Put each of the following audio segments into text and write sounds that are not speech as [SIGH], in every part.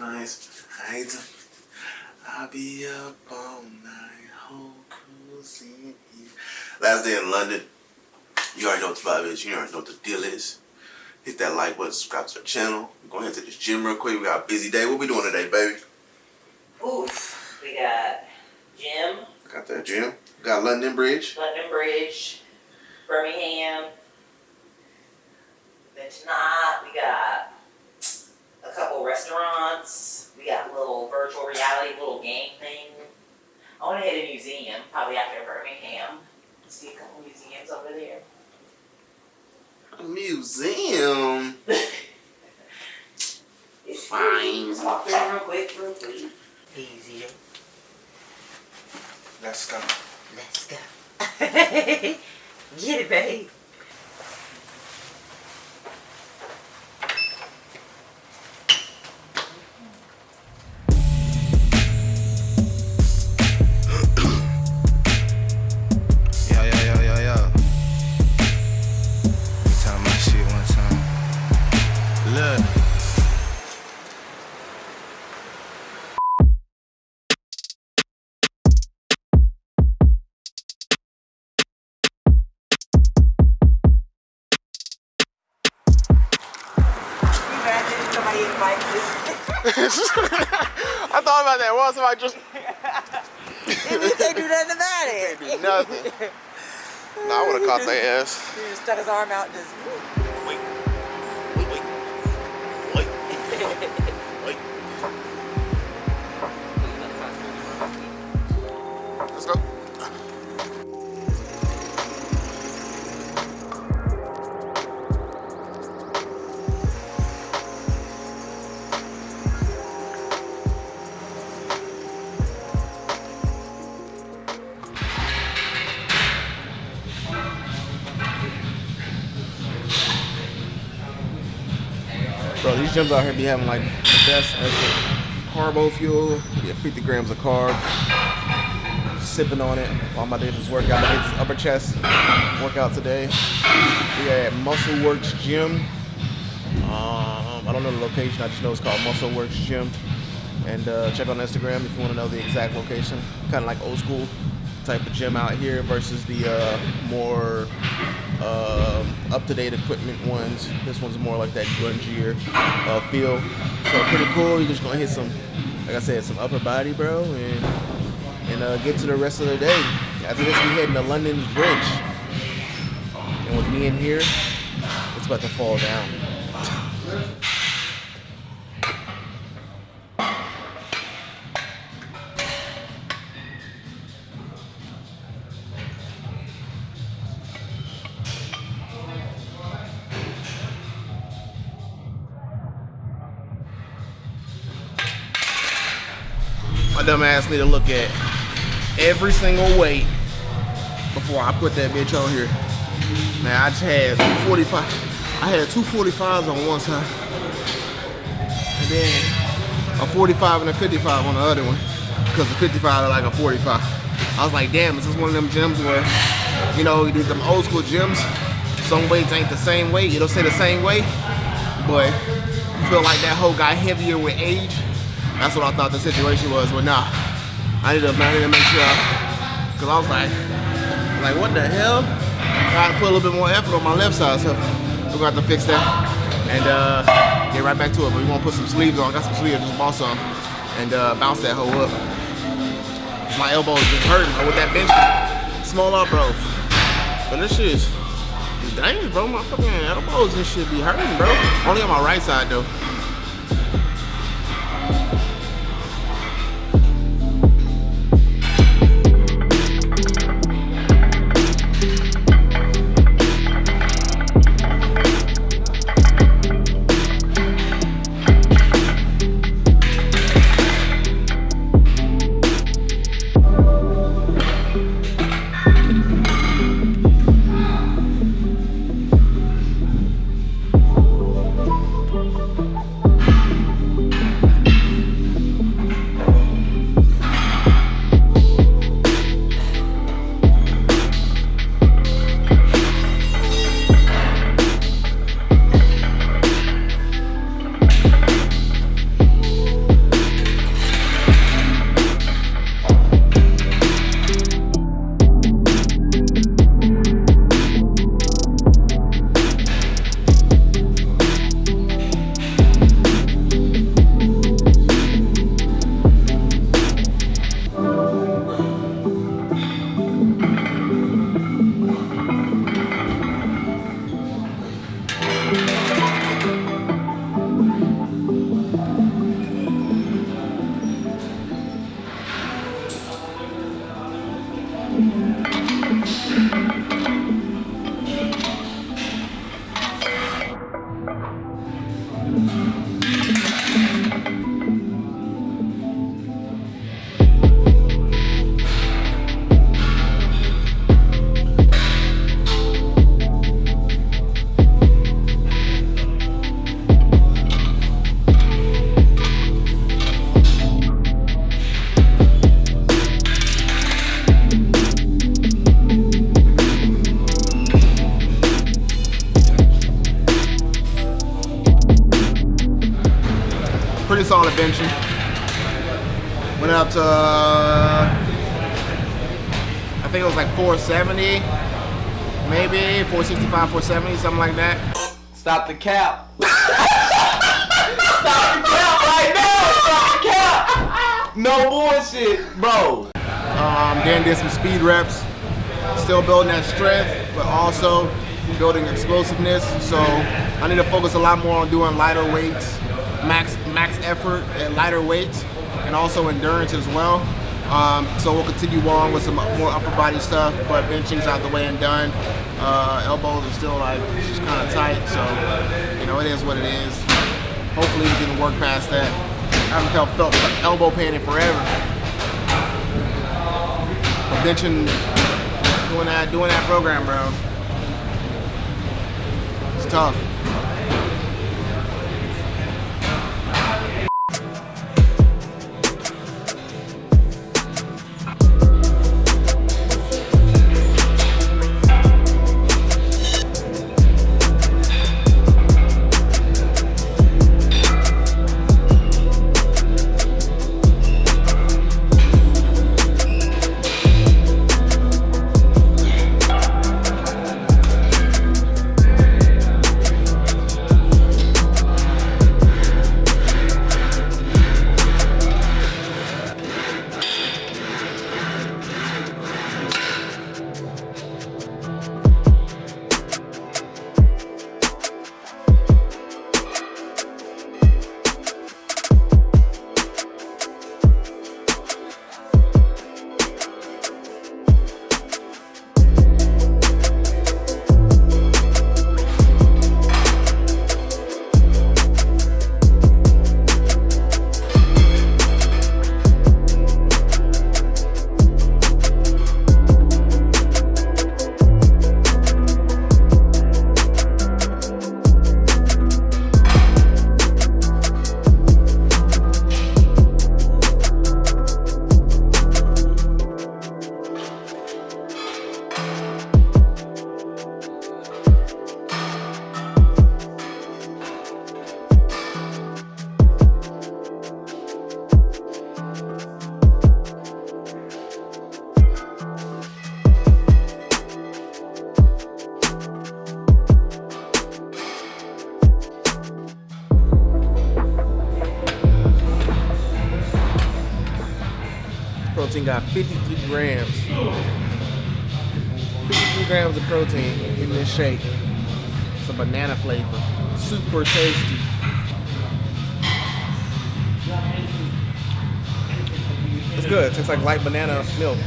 nice night. I'll be up all night, whole cruising. Last day in London. You already know what the vibe is. You already know what the deal is. Hit that like button, subscribe to the channel. We're going to head to this gym real quick. We got a busy day. What we doing today, baby? Oof. We got gym, Got that gym. We got London Bridge. London Bridge, Birmingham. Then tonight we got restaurants. We got a little virtual reality, little game thing. I want to hit a museum, probably after Birmingham. See a couple museums over there. A museum. [LAUGHS] It's Fine. Just walk there real quick, real quick. Easy. Let's go. Let's go. [LAUGHS] Get it, babe. I thought about that. What somebody just [LAUGHS] and you can't do nothing about it. do nothing? nah, I would have caught their ass. [LAUGHS] He just stuck his arm out and just. These gyms out here be having like the best carbo fuel. Get 50 grams of carbs. Sipping on it while my day just workout. I did this upper chest workout today. We at Muscle Works Gym. Um, I don't know the location. I just know it's called Muscle Works Gym. And uh, check on Instagram if you want to know the exact location. Kind of like old school type of gym out here versus the uh, more um, up-to-date equipment ones. This one's more like that grungier uh, feel. So pretty cool. You're just gonna hit some, like I said, some upper body, bro, and and uh, get to the rest of the day. After this, we heading to London's Bridge, and with me in here, it's about to fall down. My dumb ass need to look at every single weight before I put that bitch on here. Man, I just had 45. I had two 45s on one side. And then a 45 and a 55 on the other one. Because the 55 is like a 45. I was like, damn, this is one of them gyms where, you know, these them old school gyms, some weights ain't the same weight. It'll say the same weight, but you feel like that hoe got heavier with age. That's what I thought the situation was, but nah. I need to, I need to make sure, cause I was like, like what the hell? I to put a little bit more effort on my left side, so we're gonna have to fix that and uh, get right back to it. But we gonna put some sleeves on. Got some sleeves, just bought some, and uh, bounce that hoe up. My elbows just hurting with that bench. Small up, bro. But this shit is dangerous, bro. My fucking elbows and shit be hurting, bro. Only on my right side though. 470, maybe 465, 470, something like that. Stop the cap. [LAUGHS] Stop the cap right now. Stop the cap. No bullshit, bro. Um, then did some speed reps. Still building that strength, but also building explosiveness. So I need to focus a lot more on doing lighter weights, max max effort at lighter weights, and also endurance as well. Um, so we'll continue on with some more upper body stuff, but benching's out the way and done. Uh, elbows are still like it's just kind of tight, so you know it is what it is. Hopefully we can work past that. I haven't felt, felt elbow pain in forever. But benching, doing that, doing that program, bro. It's tough. Got 53 grams. 53 grams of protein in this shake. It's a banana flavor. Super tasty. It's good. It tastes like light banana milk.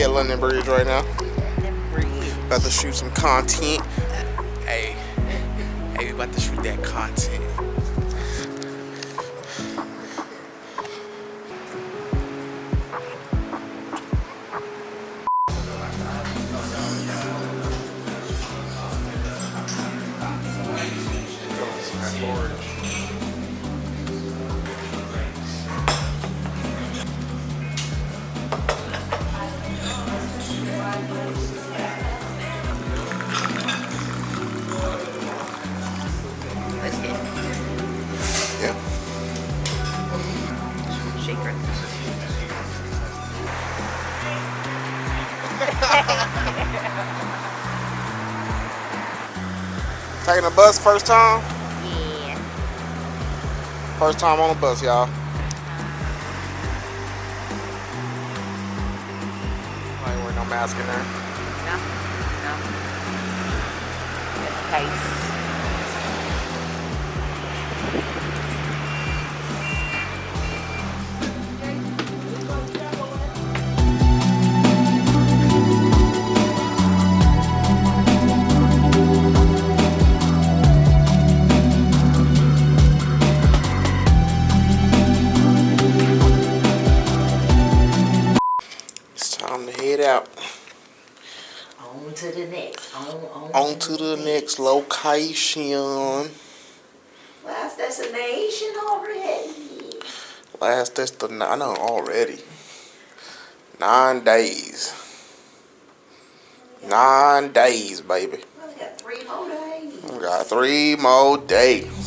At London Bridge right now. About to shoot some content. Hey, hey, we about to shoot that content. Shaker. [LAUGHS] Taking a bus first time? Yeah. First time on a bus, y'all. I ain't wearing no mask in there. No. No. The case. time to head out. On to the next. On, on, on to, to the, the next. next location. Last destination already. Last destination. I know already. Nine days. Nine days, baby. We got three more days. We got three more days.